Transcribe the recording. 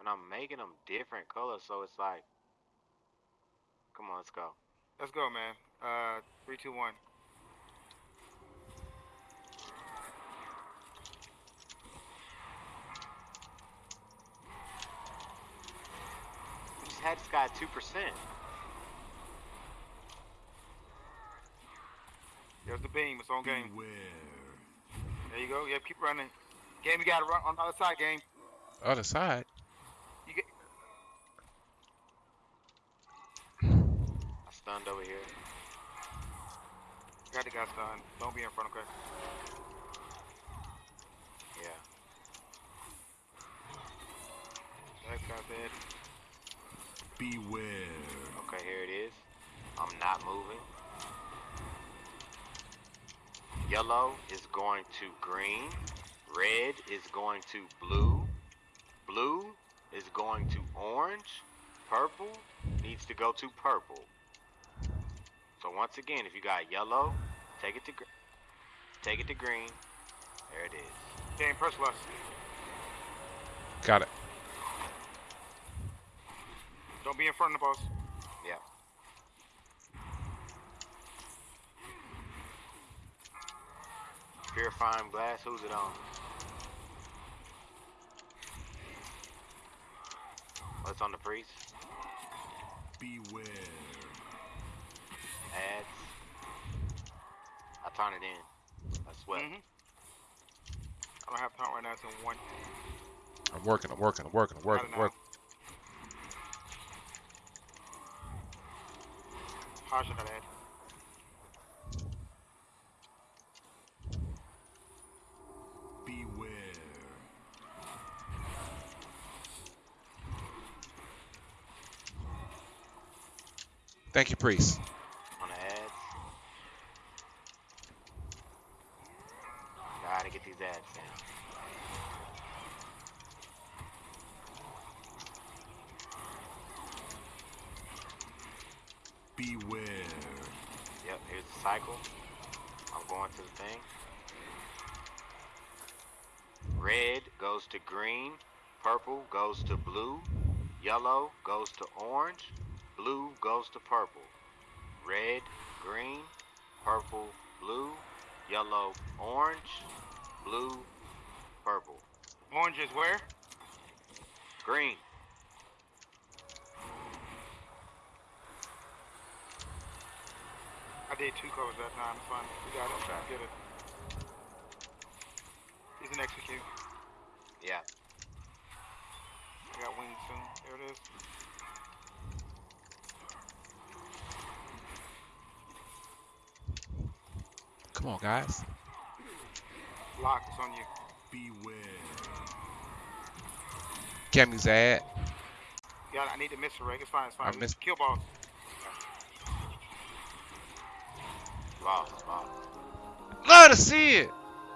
and I'm making them different colors, so it's like, come on, let's go. Let's go, man. Uh, three, two, one. We just had this guy two percent. There's the beam. It's on game. Beware. There you go. Yeah, keep running. Game, you gotta run on the other side. Game. Other side. You get. I stunned over here. Got the guy stunned. Don't be in front, of okay? Yeah. That guy's dead. Beware. Okay, here it is. I'm not moving. Yellow is going to green. Red is going to blue. Blue is going to orange. Purple needs to go to purple. So once again, if you got yellow, take it to gr- take it to green. There it is. Game, press left. Got it. Don't be in front of the boss. Yeah. Purifying glass, who's it on? Oh, What's on the priest? Beware. Ads. I turn it in. I sweat. Mm-hmm. I don't have time right now. It's in one. I'm working. I'm working. I'm working. I'm working. I'm working. How should I add? Beware. Thank you, priest. On the ads. Gotta get these ads down. Beware. Yep, here's the cycle. I'm going to the thing. Red goes to green. Purple goes to blue. Yellow goes to orange. Blue goes to purple. Red, green, purple, blue, yellow, orange, blue, purple. Orange is where? Green. I did two colors that time. It's fine. We got it. I'm trying to get it. He's an execute. Yeah. I got wings soon. There it is. Come on, guys. Lock. It's on you. Beware. Cammy's ad. Got it. I need to miss a rig. It's fine. It's fine. I missed- Kill boss. Lost, lost. Love to see it.